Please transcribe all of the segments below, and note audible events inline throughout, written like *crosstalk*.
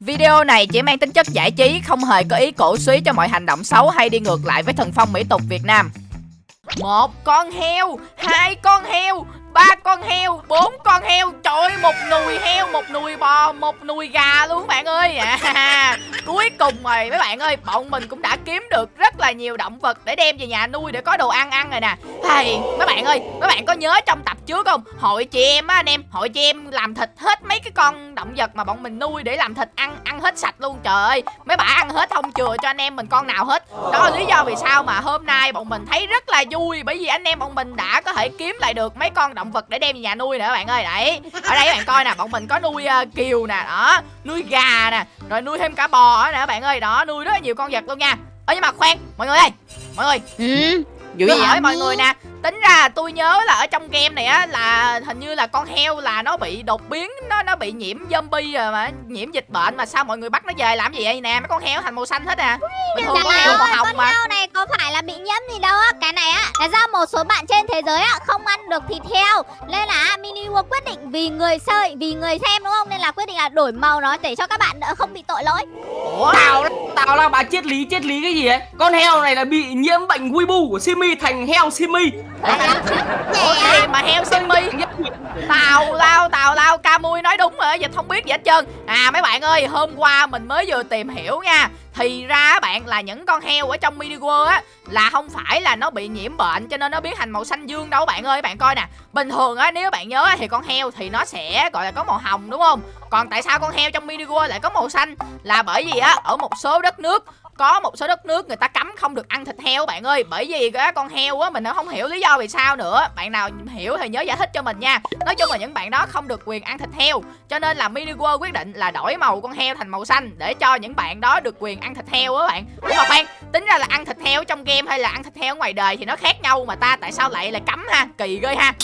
Video này chỉ mang tính chất giải trí, không hề có ý cổ suý cho mọi hành động xấu hay đi ngược lại với thần phong mỹ tục Việt Nam. Một con heo, hai con heo, ba con heo, bốn con heo, trời ơi, một nùi heo, một nùi bò, một nùi gà luôn bạn ơi. À, cuối cùng rồi mấy bạn ơi, bọn mình cũng đã kiếm được rất là nhiều động vật để đem về nhà nuôi để có đồ ăn ăn rồi nè. Hey, mấy bạn ơi, mấy bạn có nhớ trong tập trước không? Hội chị em á anh em, hội chị em làm thịt hết mấy cái con động vật mà bọn mình nuôi để làm thịt ăn ăn hết sạch luôn trời ơi. Mấy bà ăn hết không chừa cho anh em mình con nào hết. Đó là lý do vì sao mà hôm nay bọn mình thấy rất là vui bởi vì anh em bọn mình đã có thể kiếm lại được mấy con động vật để đem về nhà nuôi nè các bạn ơi. Đấy. Ở đây các bạn coi nè, bọn mình có nuôi uh, kiều nè, đó, nuôi gà nè, rồi nuôi thêm cả bò các bạn ơi. Đó, nuôi rất là nhiều con vật luôn nha. Ơ nhưng mà khoan, mọi người ơi. Mọi người, Ừ. Tôi hỏi mọi người nè tính ra tôi nhớ là ở trong game này á là hình như là con heo là nó bị đột biến nó nó bị nhiễm zombie rồi mà nhiễm dịch bệnh mà sao mọi người bắt nó về làm gì vậy? Nè mấy con heo thành màu xanh hết à. Bình thường con heo màu hồng con mà. heo này có phải là bị nhiễm gì đâu á. Cái này á là do một số bạn trên thế giới á không ăn được thịt heo. Nên là Mini World quyết định vì người sơi, vì người xem đúng không? Nên là quyết định là đổi màu nó để cho các bạn đỡ không bị tội lỗi. Ủa Tao tao là bà triết lý triết lý cái gì ấy Con heo này là bị nhiễm bệnh Weibo của Simi thành heo Simi ủa mà heo simi tào lao tào lao ca mui nói đúng rồi dịch không biết gì hết trơn. À mấy bạn ơi hôm qua mình mới vừa tìm hiểu nha. Thì ra bạn là những con heo ở trong mini world á là không phải là nó bị nhiễm bệnh cho nên nó biến thành màu xanh dương đâu bạn ơi. Bạn coi nè bình thường á nếu bạn nhớ thì con heo thì nó sẽ gọi là có màu hồng đúng không? Còn tại sao con heo trong mini world lại có màu xanh? Là bởi vì á ở một số đất nước có một số đất nước người ta cấm không được ăn thịt heo bạn ơi. Bởi vì cái con heo á mình nó không hiểu lý do vì sao nữa. Bạn nào hiểu thì nhớ giải thích cho mình nha. Nói chung là những bạn đó không được quyền ăn thịt heo. Cho nên là mini world quyết định là đổi màu con heo thành màu xanh để cho những bạn đó được quyền ăn thịt heo á bạn. Ủa mà khoan tính ra là ăn thịt heo trong game hay là ăn thịt heo ngoài đời thì nó khác nhau mà ta tại sao lại là cấm ha? Kỳ ghê ha.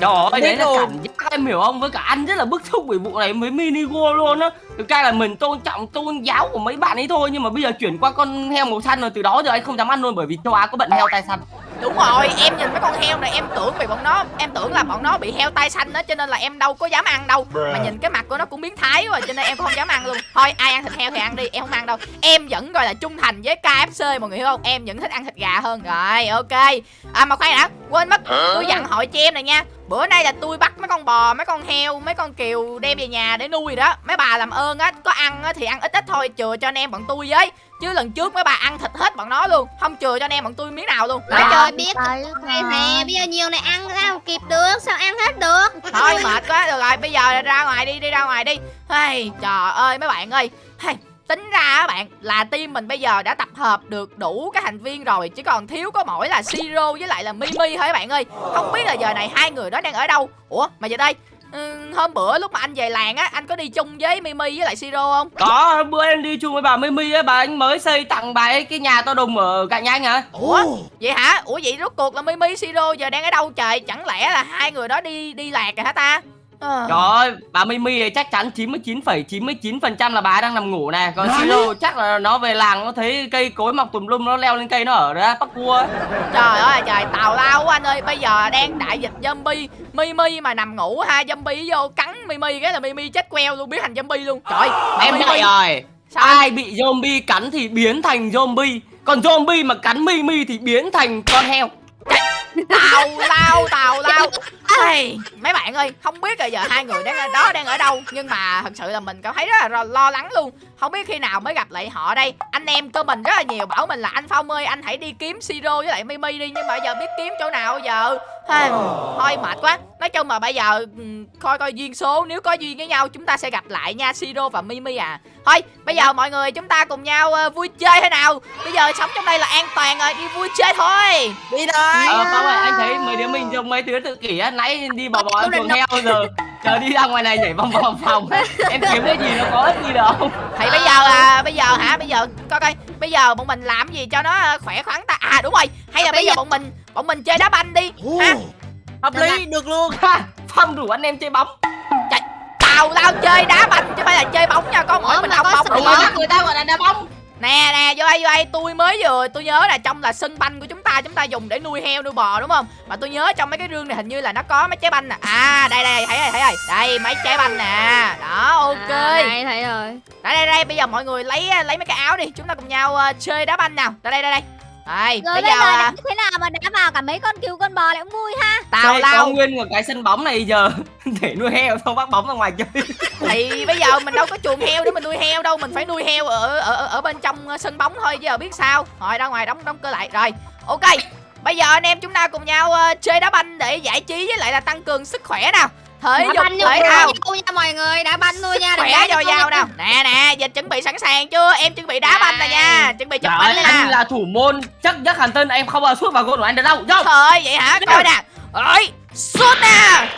Trời ơi đấy là rồi. cảm giác em hiểu không? Với cả anh rất là bức xúc vì vụ này với mini go luôn á. Thực ra là mình tôn trọng tôn giáo của mấy bạn ấy thôi Nhưng mà bây giờ chuyển qua con heo màu xanh rồi, Từ đó giờ anh không dám ăn luôn bởi vì châu Á có bận heo tai xanh đúng rồi em nhìn mấy con heo này em tưởng bị bọn nó em tưởng là bọn nó bị heo tai xanh đó cho nên là em đâu có dám ăn đâu. Mà nhìn cái mặt của nó cũng biến thái rồi cho nên em không dám ăn luôn. Thôi ai ăn thịt heo thì ăn đi em không ăn đâu. Em vẫn gọi là trung thành với KFC mọi người hiểu không? Em vẫn thích ăn thịt gà hơn. Rồi ok. À mà khoan đã quên mất. Tôi dặn hội cho em này nha. Bữa nay là tôi bắt mấy con bò mấy con heo mấy con kiều đem về nhà để nuôi đó. Mấy bà làm ơn á có ăn á thì ăn ít ít thôi chừa cho anh em bọn tôi với. Chứ lần trước mấy bà ăn thịt hết bọn nó luôn không chừa cho anh em bọn tôi miếng nào luôn. Trời chưa biết. Này nè, bây giờ nhiều này ăn sao kịp được, sao ăn hết được? Thôi mệt quá. Được rồi bây giờ ra ngoài đi đi ra ngoài đi. Hey, trời ơi mấy bạn ơi. Hey, tính ra á bạn là team mình bây giờ đã tập hợp được đủ các thành viên rồi chỉ còn thiếu có mỗi là siro với lại là mimi thôi các bạn ơi. Không biết là giờ này hai người đó đang ở đâu? Ủa mà giờ đây ừ, hôm bữa lúc mà anh về làng á anh có đi chung với mimi với lại siro không? Có bữa em đi chung với bà Mimi ấy Bà anh mới xây tặng bà ấy cái nhà to đùng ở cạnh anh hả? Ủa vậy hả? Ủa vậy rốt cuộc là mimi siro giờ đang ở đâu trời? Chẳng lẽ là hai người đó đi đi lạc rồi hả ta Ờ. Trời ơi, bà Mimi này chắc chắn 99,99% là bà đang nằm ngủ nè. Còn Siro chắc là nó về làng nó thấy cây cối mọc tùm lum nó leo lên cây nó ở đó bắt cua Trời ơi trời tào lao quá anh ơi. Bây giờ đang đại dịch zombie. Mimi mà nằm ngủ ha zombie vô cắn Mimi cái là Mimi chết queo luôn biến thành zombie luôn. Trời Em Mimi- dạy rồi Sao Ai bị zombie cắn thì biến thành zombie. Còn zombie mà cắn Mimi thì biến thành con heo. Tào lao tào lao hey, mấy bạn ơi không biết là giờ hai người đang ở đó đang ở đâu nhưng mà thật sự là mình cảm thấy rất là lo, lắng luôn. Không biết khi nào mới gặp lại họ đây. Anh em của mình rất là nhiều bảo mình là anh phong ơi anh hãy đi kiếm siro với lại mimi đi nhưng mà giờ biết kiếm chỗ nào giờ? Hey, thôi mệt quá. Nói chung mà bây giờ ừ, coi coi duyên số nếu có duyên với nhau chúng ta sẽ gặp lại nha siro và mimi à. Thôi bây giờ mọi người chúng ta cùng nhau ờ, vui chơi thế nào? Bây giờ sống trong đây là an toàn rồi đi vui chơi thôi. Đi thôi. Ờ Phong ơi anh thấy mấy đứa mình giống mấy đứa tự kỷ á Nãy đi bò bò ăn chuồng heo giờ. Chờ đi ra ngoài này nhảy vòng vòng phòng. *laughs* Em kiếm cái gì nó có ích gì đâu. Thì bây giờ à bây giờ hả? Bây giờ coi coi. Bây giờ bọn mình làm gì cho nó à, khỏe khoắn ta? À đúng rồi. Hay là bây giờ bọn mình bọn mình chơi đá banh đi. Ha Hợp lý, được luôn. Ha, Phong rủ anh em chơi bóng. Tao tao chơi đá banh chứ không phải là chơi bóng nha. Có mỗi mình có bóng đúng không người ta gọi là đá bóng Nè nè vô đây vô đây. Tôi mới vừa tôi nhớ là trong là sân banh của chúng ta chúng ta dùng để nuôi heo nuôi bò đúng không? Mà tôi nhớ trong mấy cái rương này hình như là nó có mấy trái banh nè. À đây đây thấy rồi thấy rồi. Đây mấy trái banh nè. Đó ok. À, đây thấy rồi. đây đây đây bây giờ mọi người lấy lấy mấy cái áo đi. Chúng ta cùng nhau uh, chơi đá banh nào. Đây đây đây đây đây Rồi bây bây giờ giờ à, đánh thế nào mà đá vào cả mấy con cừu con bò lại cũng vui ha. tào có lao. nguyên một cái sân bóng này giờ *laughs* để nuôi heo xong bắt bóng ra ngoài chơi. *laughs* Thì bây giờ mình đâu có chuồng heo để mình nuôi heo đâu mình phải nuôi heo ở ở ở- bên trong ờ, sân bóng thôi chứ giờ biết sao. Rồi ra ngoài đóng đóng cửa lại rồi. Ok bây giờ anh em chúng ta cùng nhau ờ, chơi đá banh để giải trí với lại là tăng cường sức khỏe nào thể dục thể vô thao. nhau nha mọi người, đá banh thôi nha. đừng khỏe nhau dào nào nè nè giờ chuẩn bị sẵn sàng chưa? Em chuẩn bị đá banh nè nha. Chuẩn bị chụp banh anh là thủ môn chắc nhất hàn tân em không bao sút vào gôn của anh được đâu. Vô. Thôi vậy hả? Coi nè. Ơi sút nè.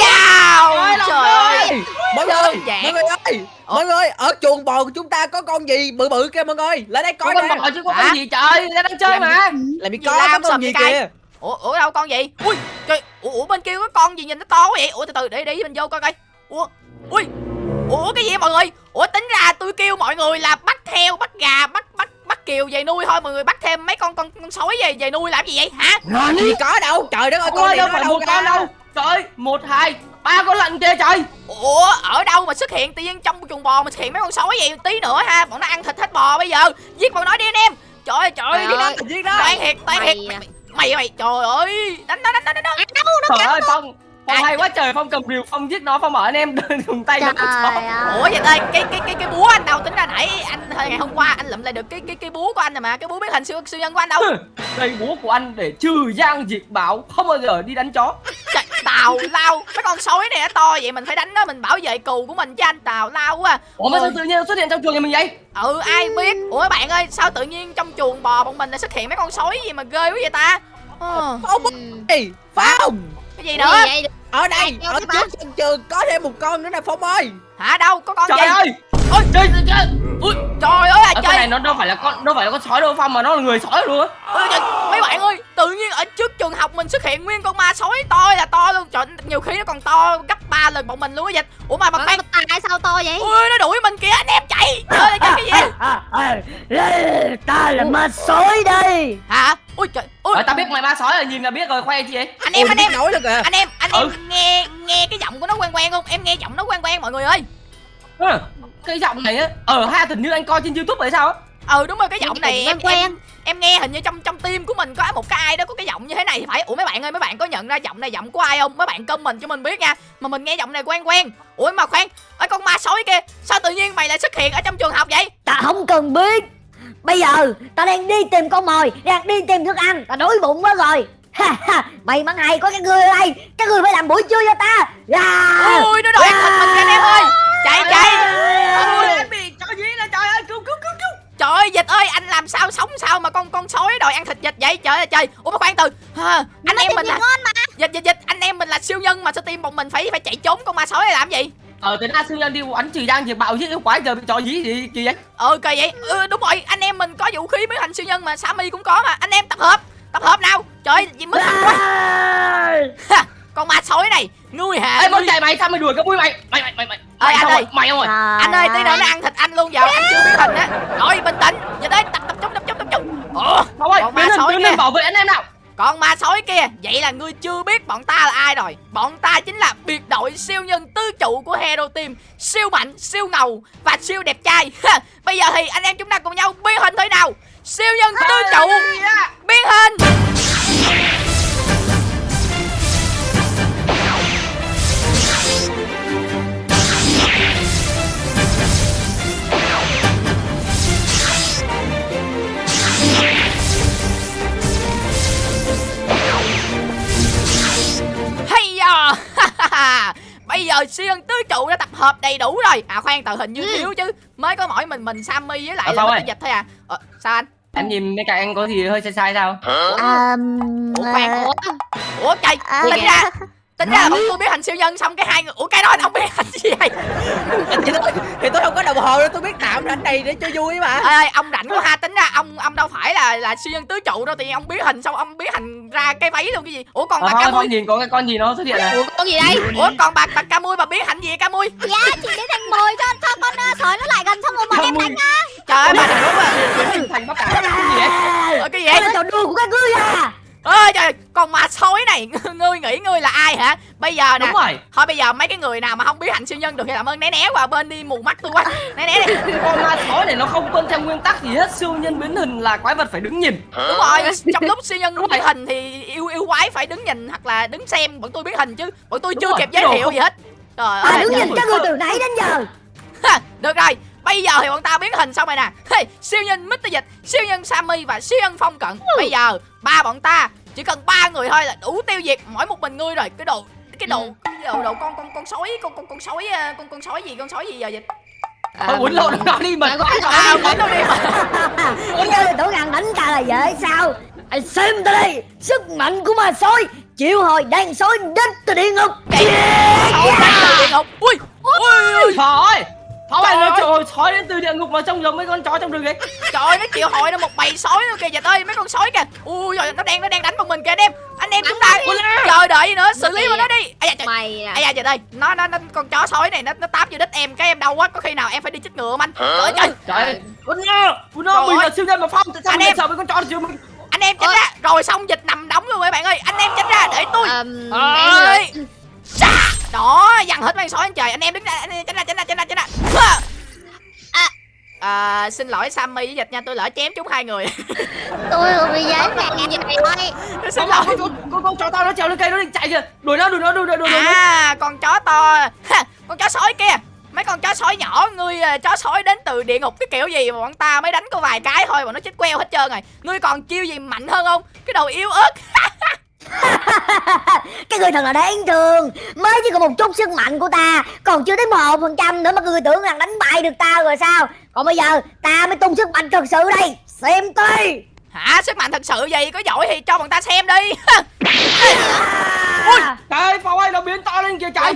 Chào trời ơi. mọi người mọi người ơi mọi người ở chuồng bò của chúng ta có con gì? Bự bự kia mọi người. Lại đây có coi con nè. bò chứ có con gì trời? Ta đang chơi mà. làm gì Gì có con gì kìa ủa ủa đâu con gì ui trời ủa, ủa bên kia có con gì nhìn nó to quá vậy? Ủa từ từ để để mình vô coi coi. Ủa ui ủa cái gì vậy mọi người? Ủa tính ra tôi kêu mọi người là bắt heo bắt gà bắt bắt bắt kiều về nuôi thôi. Mọi người bắt thêm mấy con con con sói về về nuôi làm gì vậy? Hả? Làm gì có đâu. Trời đất ơi con gì đâu nó phải một con đâu. Trời ơi một hai ba con lợn kia trời. Ủa ở đâu mà xuất hiện tự nhiên trong chuồng bò mà xuất hiện mấy con sói vậy? Tí nữa ha bọn nó ăn thịt hết bò bây giờ. Giết bọn nó đi anh em. Trời ơi trời ơi Trời ơi. giết đó toan thiệt toan thiệt Mày mày mày, mày trời ơi đánh nó đánh nó đánh nó Trời ơi Phong Phong hay quá trời Phong cầm rìu Phong giết nó Phong bảo anh em dùng tay nó. ủa vậy ơi cái cái cái cái búa anh đâu tính ra nãy anh hồi ngày hôm qua anh lụm lại được cái cái cái búa của anh rồi mà cái búa biến hình siêu siêu nhân của anh đâu. *laughs* Đây búa của anh để trừ giang diệt bảo Không bao giờ đi đánh chó. Trời, tào lao. Mấy con sói này nó to vậy mình phải đánh nó mình bảo vệ cừu của mình chứ anh tào lao quá Ủa mà sao tự nhiên nó xuất hiện trong chuồng nhà mình vậy? Ừ ai biết. Ủa bạn ơi sao tự nhiên trong chuồng bò bọn mình lại xuất hiện mấy con sói gì mà ghê quá vậy ta? Ờ, Ừ. đi phong cái gì nữa? Ở đây ở trước sân trường có thêm một con nữa nè phong ơi hả đâu? Có con Trời gì? ơi! Ôi Trời trời trời Ui trời ơi Ở cái này nó đâu phải là con đâu phải là con sói đâu Phong mà nó là người sói luôn á. Ôi trời, mấy bạn ơi tự nhiên ở trước trường học mình xuất hiện nguyên con ma sói to là to luôn. Trời nhiều khi nó còn to gấp 3 lần bọn mình luôn á dịch. Ủa mà mà khoan Tại sao to vậy? ui nó đuổi mình kìa anh em chạy. Trời ơi chạy cái gì? *laughs* Ta là ma sói đây. Hả? Ui trời ui. Tao biết mày ma sói rồi nhìn là biết rồi khoe chi vậy? Anh em anh em. nói luôn kìa. Anh em anh Ừ. em nghe nghe cái giọng của nó quen quen không? Em nghe giọng nó quen quen mọi người ơi Ừ, Cái giọng này á Ở hai tình như anh coi trên youtube vậy sao á? Ừ đúng rồi cái giọng này em quen. em em nghe hình như trong trong tim của mình có một cái ai đó có cái giọng như thế này thì phải. Ủa mấy bạn ơi mấy bạn có nhận ra giọng này giọng của ai không? Mấy bạn comment cho mình biết nha. Mà mình nghe giọng này quen quen. Ủa mà khoan ở con ma sói kia sao tự nhiên mày lại xuất hiện ở trong trường học vậy? Ta không cần biết. Bây giờ ta đang đi tìm con mồi đang đi tìm thức ăn. Ta đói bụng quá rồi. Ha ha. May mắn hay có các ngươi ở đây. Các ngươi phải làm buổi trưa cho ta. À, ui nó đòi ăn thịt mình kìa anh em ơi chạy chạy. Ôi bị cho gì là trời ơi cứu cứu cứu cứu. Trời ơi dịch ơi anh làm sao sống sao mà con con sói đòi ăn thịt dịch vậy? Trời ơi trời. Ủa mà khoan từ. Ha, anh em mình là ngon mà. dịch dịch dịch anh em mình là siêu nhân mà sao tim bọn mình phải phải chạy trốn con ma sói này làm gì? Ờ thế ra sư nhân đi đánh trừ giang diệt bạo chứ yêu quái giờ bị trò gì gì kỳ vậy? Ờ kỳ vậy. Ừ, đúng rồi anh em mình có vũ khí biến thành siêu nhân mà Sammy cũng có mà. Anh em tập hợp tập hợp nào. Trời gì mất mặt quá. À. Con ma sói này ngươi hả Ê con chạy mày sao mày đuổi cái mũi mày? Mày mày mày mày Ơi, Mày anh ơi. mày không rồi anh ơi tí nữa nó ăn thịt anh luôn giờ anh chưa biến hình á. Rồi bình tĩnh. Giờ đây tập tập trung tập trung tập trung ủa Phong ơi Con ma sói biến kia. lên bảo vệ anh em nào. Con ma sói kia Vậy là ngươi chưa biết bọn ta là ai rồi. Bọn ta chính là biệt đội siêu nhân tứ trụ của Hero Team. Siêu mạnh, siêu ngầu và siêu đẹp trai. *laughs* Bây giờ thì anh em chúng ta cùng nhau biến hình thế nào? Siêu nhân tứ trụ. Biến hình Giờ siêu tứ trụ đã tập hợp đầy đủ rồi. À khoan tờ hình như thiếu chứ. Mới có mỗi mình mình Sammy với lại Ờ, là dịch thôi à. Ờ, Sao anh? Em nhìn mấy cái anh có gì hơi sai sai sao? À, Ủa khoan Ủa, Ủa trời À, Tính ra Tính ra là bọn tôi biết thành siêu nhân xong cái hai người Ủa cái đó anh không biết thành gì vậy thì tôi, thì tôi không có đồng hồ đâu tôi biết tạm rảnh này để cho vui mà. Ê, ê, ông rảnh quá ha tính ra ông ông đâu phải là là siêu nhân tứ trụ đâu thì ông biến hình xong ông biến hình ra cái váy luôn cái gì? Ủa còn Ờ bà ca mui nhìn có cái con gì nó xuất hiện này. Ủa con gì đây? ủa còn bà bà ca mui bà biến hình gì ca mui Dạ chị biến thành mồi cho cho con uh, sói nó lại gần xong rồi bọn em đánh á. trời ơi bà đúng à biến hình thành bắt cả cái gì vậy? Cái gì Đây vậy? Là trò đùa của các ngươi à ơi trời con ma sói này *laughs* ngươi nghĩ ngươi là ai hả? Bây giờ nè đúng rồi. thôi bây giờ mấy cái người nào mà không biết hành siêu nhân được thì làm ơn né né qua bên đi mù mắt tôi quá. Né né đi. *laughs* Con ma sói này nó không tuân theo nguyên tắc gì hết siêu nhân biến hình là quái vật phải đứng nhìn. Đúng rồi *laughs* trong lúc siêu nhân biến hình thì yêu yêu quái phải đứng nhìn hoặc là đứng xem bọn tôi biến hình chứ. Bọn tôi Đúng chưa rồi, kịp giới thiệu không- gì hết. Trời À ơi đứng nhìn các ngươi ơi. từ nãy đến giờ. Được rồi bây giờ thì bọn ta biến hình xong rồi nè. Hey, siêu nhân Mr. Dịch siêu nhân Sammy và siêu nhân Phong Cận. Bây giờ ba bọn ta chỉ cần ba người thôi là đủ tiêu diệt mỗi một mình ngươi rồi. Cái đồ cái đồ cái đồ, đồ con con con sói con con con sói ờ, con con sói gì con sói gì giờ dịch? Thôi uống lộn nó đi là à quên đâu đi mà Các ngươi tưởng rằng đánh ta là dễ sao? Hãy xem ta đây Sức mạnh của ma sói Chịu hồi đàn sói đến từ địa ngục. Sói đến từ địa ngục. Ui ui ui. trời ơi Thôi Trời ơi. trời sói đến từ địa ngục mà trông giống mấy con chó trong rừng ấy. Trời ơi nó chịu hội nó một bầy sói luôn kìa dịch ơi mấy con sói kìa. Ui rồi nó đang nó đang đánh vào mình kìa anh em. Anh em chúng ta chờ đợi gì nữa xử lý mà nó đi. ai da trời. Mày à. Ai da dịch ơi nó nó nó con chó sói này nó nó táp vô đít em cái em đau quá có khi nào em phải đi chích ngừa không anh? Trời ơi trời. Trời ơi nó Trời mình ơi. là siêu nhân mà phong tại sao Anh mình sợ mấy con chó chứ mình? Anh em tránh ra. Rồi xong dịch nằm đóng luôn các bạn ơi. Anh em tránh ra để tôi. Ờm, Ơi. em là Sa! Đó dằn hết mấy con sói anh trời anh em đứng ra anh em tránh ra tránh ra tránh ra tránh ra! À. à, xin lỗi Sammy với dịch nha tôi lỡ chém chúng hai người. *laughs* Tôi là bị dán nè gì này ơi xin con lỗi. con con con chó to nó trèo lên cây nó định chạy kìa. Đuổi nó đuổi nó đuổi nó đuổi nó. À con chó to. Con chó sói kia. Mấy con chó sói nhỏ ngươi à, chó sói đến từ địa ngục cái kiểu gì mà bọn ta mới đánh có vài cái thôi bọn nó chết queo hết trơn rồi. Ngươi còn chiêu gì mạnh hơn không? Cái đầu yếu ớt *laughs* *laughs* Các ngươi thật là đáng thương. Mới chỉ có một chút sức mạnh của ta Còn chưa tới một phần trăm nữa mà các ngươi tưởng rằng đánh bại được ta rồi sao? Còn bây giờ ta mới tung sức mạnh thật sự đây. Xem tôi hả? Sức mạnh thật sự gì có giỏi thì cho bọn ta xem đi. *laughs* Ui! Trời phong ơi nó biến to lên kìa trời.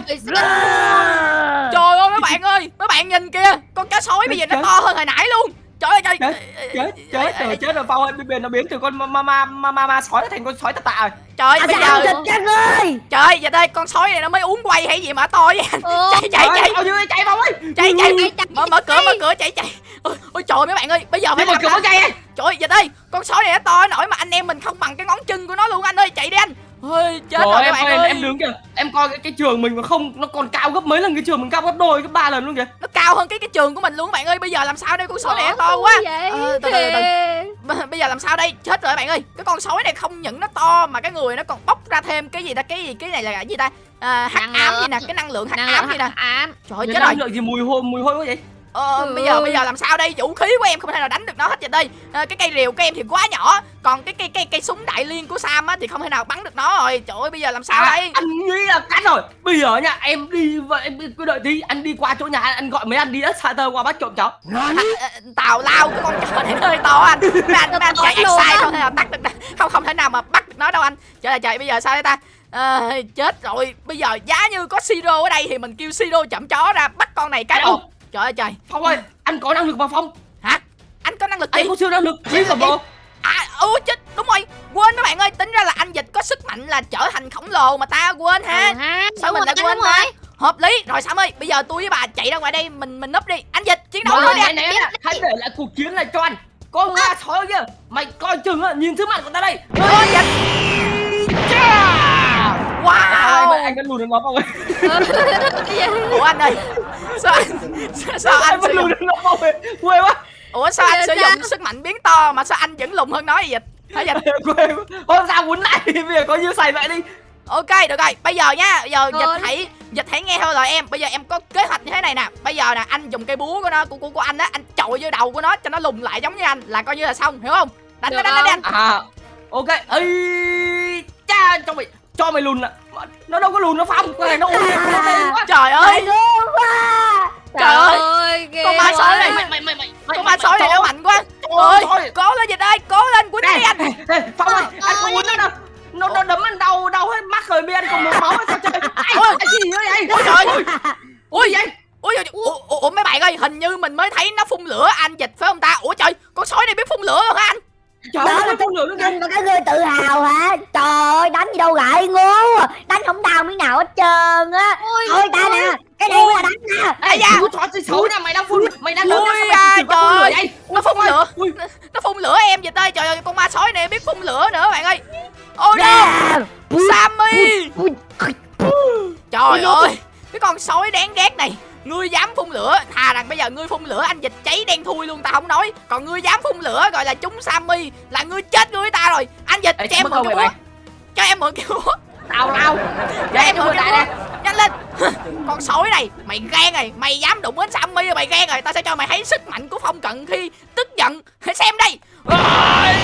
Trời ơi mấy bạn ơi mấy bạn nhìn kìa. Con chó sói bây giờ nó to hơn hồi nãy luôn. Trời ơi trời. Chết chết chết rồi chết rồi phong ơi bây giờ nó biến từ con ma ma ma ma sói nó thành con sói tạ tạ rồi trời Ta bây giờ thịt ngươi trời ơi giờ đây con sói này nó mới uống quay hay gì mà to vậy anh. Ồ. chạy chạy chạy ơi, chạy. phong ơi chạy chạy chạy, chạy, mở mở cửa mở cửa chạy chạy. Ôi, ôi trời mấy bạn ơi bây giờ phải làm cửa chạy. Ấy trời ơi dịch ơi con sói này nó to nổi mà anh em mình không bằng cái ngón chân của nó luôn anh ơi. Chạy đi anh ôi chết Trời rồi ơi, các em bạn ơi, ơi. em đứng kìa. Em coi cái, cái trường mình mà không Nó còn cao gấp mấy lần cái trường mình cao gấp đôi gấp ba lần luôn kìa. Nó cao hơn cái cái trường của mình luôn các bạn ơi. Bây giờ làm sao đây? Con sói này to quá. vậy? Ờ, từ từ từ. Bây giờ làm sao đây? Chết rồi các bạn ơi. Cái con sói này không những nó to mà cái người nó còn bốc ra thêm cái gì ta? Cái gì cái này là cái gì ta? À, hắc Năng ám gì nè? Cái năng lượng hắc ám gì nè? ám. Trời ơi Cái chết rồi. năng lượng gì mùi hôi mùi hôi quá vậy ờ, Ừ. bây giờ bây giờ làm sao đây? Vũ khí của em không thể nào đánh được nó hết vậy đây. À, cái cây rìu của em thì quá nhỏ. Còn cái cây cây cây súng đại liên của sam á thì không thể nào bắn được nó rồi. Trời ơi bây giờ làm sao à, đây? Anh nghĩ là cắt rồi. Bây giờ nha em đi vậy em cứ đợi tí Anh đi qua chỗ nhà anh, anh gọi mấy anh đi đất xa tơ qua bắt trộm cháu. À, tào lao cái con chó này hơi to anh. *laughs* Mấy anh mấy anh chạy Luôn sai không thể nào bắt được không không thể nào mà bắt được nó đâu anh. Trời ơi trời bây giờ sao đây ta? À, chết rồi. Bây giờ giá như có siro ở đây thì mình kêu siro chậm chó ra bắt con này cái một trời ơi trời. Phong ơi anh có năng lực mà Phong. Hả? Anh có năng lực gì? Anh có siêu năng lực Đi cả bộ. À, ừ chết, đúng rồi. Quên mấy bạn ơi, tính ra là anh Dịch có sức mạnh là trở thành khổng lồ mà ta quên ha. Ừ ha Sao đúng mình rồi, lại quên rồi. ta? Hợp lý, rồi Sam ơi, bây giờ tôi với bà chạy ra ngoài đây, mình mình núp đi. Anh Dịch, chiến đấu thôi anh này Hãy để lại cuộc chiến này cho anh Con ma sói kia Mày coi chừng á Nhìn thứ mặt của ta đây. Ôi, Dịch. Wow! Anh, vẫn lùn được nó ơi. *laughs* Ủa anh ơi Sao anh, sao, sao Anh anh vẫn sử lùn dụng nó ơi Quê quá. Ủa sao anh sử dụng sức mạnh biến to mà sao anh vẫn lùn hơn nó vậy? Dịch Hả Dịch *laughs* Quê quá. Hôm sao quấn lại? *laughs* Bây giờ có như xài vậy đi. Ok được rồi. Bây giờ nha Bây giờ Rồi. dịch hãy dịch hãy nghe theo lời em. Bây giờ em có kế hoạch như thế này nè. Bây giờ nè anh dùng cây búa của nó của, của, của anh á Anh chọi vô đầu của nó cho nó lùn lại giống như anh. Là coi như là xong hiểu không? Đánh đánh đánh, đánh, không? đánh. À Ok. Ây Cha cho mày Cho mày lùn ạ. Mà Nó đâu có lùn nó Phong. Cái này nó *laughs* nó quá. Trời ơi. Trời ơi. con ma sói này. Mày mày mày mày Con ma sói này nó mạnh quá Ôi Ôi cố lên dịch ơi Cố lên quýnh đi anh Phong ơi Anh không muốn nữa đâu? Nó nó đấm anh đau đau hết mắt rồi bây anh còn một máu sao chơi ai Ôi. ai gì nữa vậy Ôi trời ơi. ui vậy? Ui, ui, ủa, mấy bạn ơi Hình như mình mới thấy nó phun lửa anh dịch phải không ta? Ủa trời con sói này biết phun lửa luôn hả anh Trời đó là con được anh cái người tự hào hả? Trời ơi, đánh gì đâu gại ngu. À. Đánh không đau miếng nào hết trơn á. Thôi ta nè, cái này là đánh nè. Ây da, xấu nè, mày đang phun, mày đang lớn ra Trời ơi, nó phun lửa. Nó phun lửa em vậy tay, trời ơi, con ma sói này biết phun lửa nữa bạn ơi. Ôi no, Sammy. Trời ơi, cái con sói đáng ghét này ngươi dám phun lửa. Thà rằng bây giờ ngươi phun lửa anh dịch cháy đen thui luôn tao không nói. Còn ngươi dám phun lửa gọi là chúng sammy là ngươi chết ngươi ta rồi. Anh dịch Ê, cho, em mượn cái búa. cho em mượn cái búa. Tao tao. Cho em mượn cái búa. nhanh lên. *laughs* Con sói này mày ghen rồi. Mày dám đụng đến sammy rồi mày ghen rồi. Tao sẽ cho mày thấy sức mạnh của phong cận khi tức giận. Hãy xem đây. À,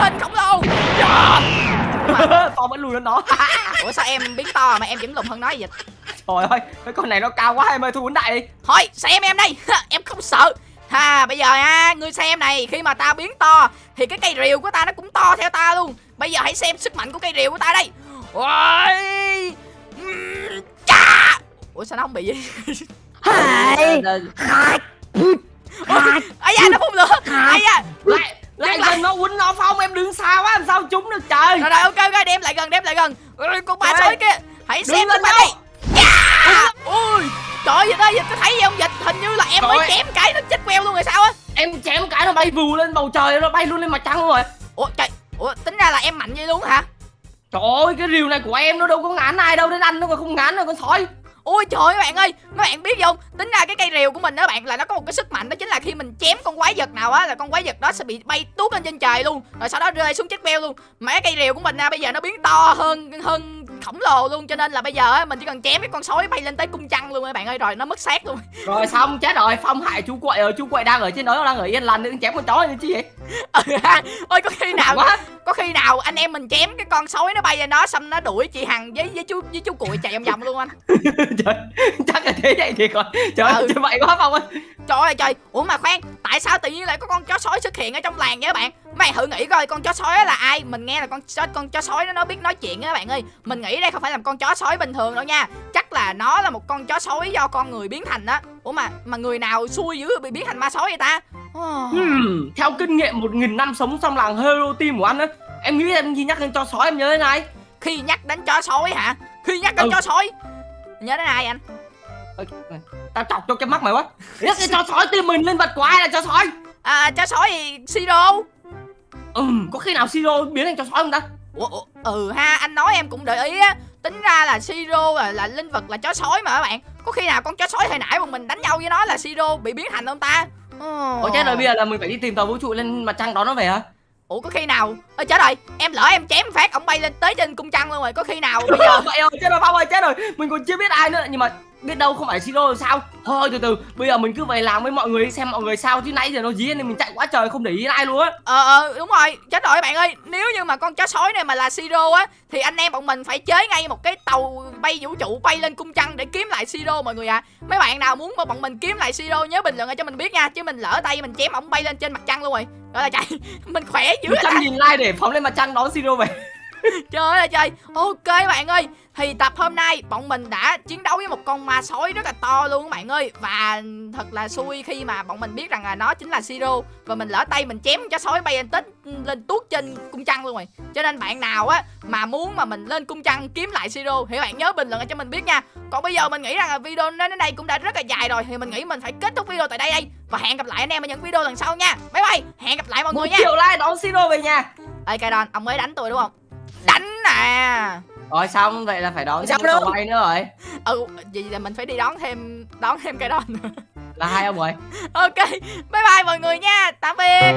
hình khổng lồ. Yeah. *laughs* tao vẫn lùi lên nó *laughs* ủa sao em biến to mà em vẫn lùn hơn nó vậy? Dịch trời ơi cái con này nó cao quá em ơi thu vấn đại đi. Thôi xem em đây. *laughs* Em không sợ. Ha bây giờ ha ngươi xem này khi mà tao biến to thì cái cây rìu của ta nó cũng to theo ta luôn. Bây giờ hãy xem sức mạnh của cây rìu của ta đây. Ôi! Chà! ủa sao nó không bị gì Hai. Ấy da nó phun lửa. Ấy da lại gần nó quýnh nó phong em đứng xa quá làm sao trúng được trời rồi rồi ok ok đem lại gần đem lại gần Ôi, con ba Trời. sói kia hãy xem lên sức mạnh đâu. đây Chà! ui trời ơi dịch ơi dịch có thấy gì không dịch hình như là em mới Trời. chém cái nó chết queo luôn rồi sao á em chém cái nó bay vù lên bầu trời nó bay luôn lên mặt trăng luôn rồi ủa trời ủa tính ra là em mạnh vậy luôn hả trời ơi cái rìu này của em nó đâu có ngán ai đâu đến ăn nó còn không ngán rồi con sói Ôi trời ơi bạn ơi Mấy bạn biết không? Tính ra cái cây rìu của mình đó bạn Là nó có một cái sức mạnh Đó chính là khi mình chém con quái vật nào á Là con quái vật đó sẽ bị bay tuốt lên trên trời luôn Rồi sau đó rơi xuống chết beo luôn. Mà cái cây rìu của mình à, bây giờ nó biến to hơn hơn khổng lồ luôn Cho nên là bây giờ á Mình chỉ cần chém cái con sói bay lên tới cung trăng luôn các bạn ơi Rồi nó mất xác luôn. *laughs* Rồi xong chết rồi phong hại chú quậy rồi chú quậy đang ở trên đó đang ở yên lành đừng chém con chó như chi vậy ừ Ôi có khi nào quá. Có khi nào anh em mình chém cái con sói nó bay lên đó Xong nó đuổi chị Hằng với với chú với chú cuội chạy vòng vòng luôn anh. *laughs* Trời chắc là thế vậy thì còn trời Ừ. ơi vậy quá phong ơi. Trời ơi trời. Ủa mà khoan Tại sao tự nhiên lại có con chó sói xuất hiện ở trong làng vậy các bạn Mày thử nghĩ coi con chó sói là ai? Mình nghe là con chó, con chó sói nó biết nói chuyện á các bạn ơi. Mình nghĩ đây không phải là một con chó sói bình thường đâu nha. Chắc là nó là một con chó sói do con người biến thành á. Ủa mà mà người nào xui dữ bị biến thành ma sói vậy ta? Oh. Hmm, theo kinh nghiệm một nghìn năm sống trong làng hero team của anh á em nghĩ em khi nhắc đến cho sói em nhớ đến ai? Khi nhắc đến chó sói hả? Khi nhắc đến Ừ. chó sói? Nhớ đến ai anh? Ê, tao chọc cho cái mắt mày quá. Nhắc đến cho sói team mình lên vật của ai là cho sói? À chó sói thì Siro ừ có khi nào siro biến thành cho sói không ta? Ủa, ủa, ừ ha anh nói em cũng để ý á. Tính ra là siro là, là linh vật là chó sói mà các bạn. Có khi nào con chó sói hồi nãy bọn mình đánh nhau với nó là siro bị biến thành không ta? Ủa chết rồi bây giờ là mình phải đi tìm tàu vũ trụ lên mặt trăng đón nó về hả? Ủa có khi nào? Ơ chết rồi em lỡ em chém phát ông bay lên tới trên cung trăng luôn rồi có khi nào bây giờ? *laughs* Vậy rồi chết rồi phong ơi chết rồi. Mình còn chưa biết ai nữa nhưng mà biết đâu không phải siro thì sao? Thôi từ từ bây giờ mình cứ về làm với mọi người xem mọi người sao. Chứ nãy giờ nó dí nên mình chạy quá trời không để ý ai luôn á. Ờ ờ đúng rồi chết rồi bạn ơi. Nếu như mà con chó sói này mà là siro á thì anh em bọn mình phải chế ngay một cái tàu bay vũ trụ bay lên cung trăng để kiếm lại siro mọi người ạ. Mấy bạn nào muốn mà bọn mình kiếm lại siro nhớ bình luận cho mình biết nha. Chứ mình lỡ tay mình chém ổng bay lên trên mặt trăng luôn rồi. Gọi là chạy *laughs* mình khỏe dữ à. trăm nghìn like để phóng lên mặt trăng đón siro về Trời ơi trời. Ok bạn ơi. Thì tập hôm nay bọn mình đã chiến đấu với một con ma sói rất là to luôn các bạn ơi. Và thật là xui khi mà bọn mình biết rằng là nó chính là Siro Và mình lỡ tay mình chém cho sói bay lên tít lên tuốt trên cung trăng luôn rồi. Cho nên bạn nào á mà muốn mà mình lên cung trăng kiếm lại Siro Thì bạn nhớ bình luận cho mình biết nha. Còn bây giờ mình nghĩ rằng là video đến đến đây cũng đã rất là dài rồi. Thì mình nghĩ mình phải kết thúc video tại đây đây. Và hẹn gặp lại anh em ở những video lần sau nha. Bye bye. Hẹn gặp lại mọi một người nha. triệu like đón siro về nhà. Ê Kaidon ông mới đánh tôi đúng không Đánh nè rồi xong vậy là phải đón Sao thêm bay nữa rồi. Ừ vậy là mình phải đi đón thêm đón thêm cái đó nữa. Là hai ông rồi. Ok bye bye mọi người nha. Tạm biệt